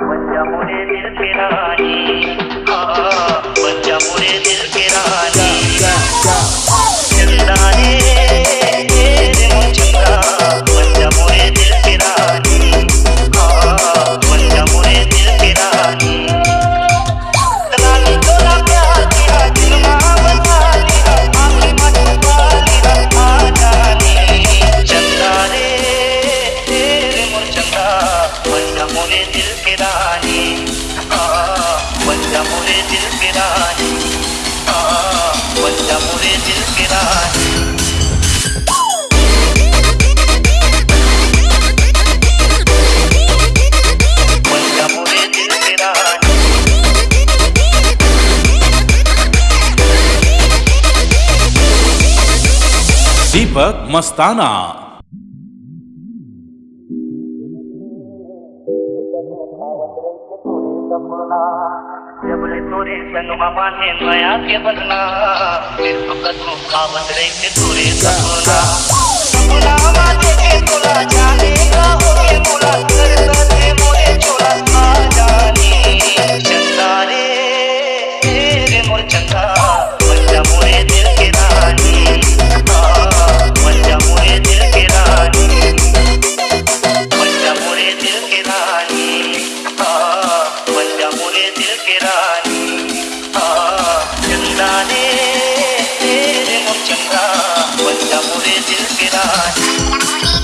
We दिल की रानी। दिल की रानी। दिल की रानी। मस्ताना। जबले तोरे संग माने नया के बनना फकत को खावत रही के तोरे सपना सपना माने देखे मोरे दिल के रानी। चंदा ने तेरे मुझ चंदा बच्चा पूरे दिल के रानी।